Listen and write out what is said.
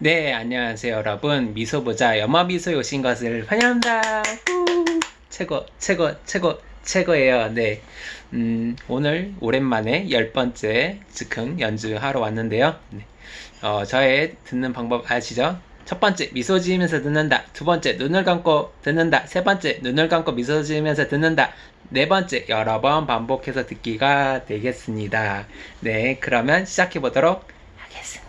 네, 안녕하세요, 여러분. 미소보자 염화미소에 오신 것을 환영합니다. 후! 최고, 최고, 최고, 최고예요. 네. 음, 오늘 오랜만에 열 번째 즉흥 연주하러 왔는데요. 네. 어, 저의 듣는 방법 아시죠? 첫 번째, 미소 지으면서 듣는다. 두 번째, 눈을 감고 듣는다. 세 번째, 눈을 감고 미소 지으면서 듣는다. 네 번째, 여러 번 반복해서 듣기가 되겠습니다. 네, 그러면 시작해 보도록 하겠습니다.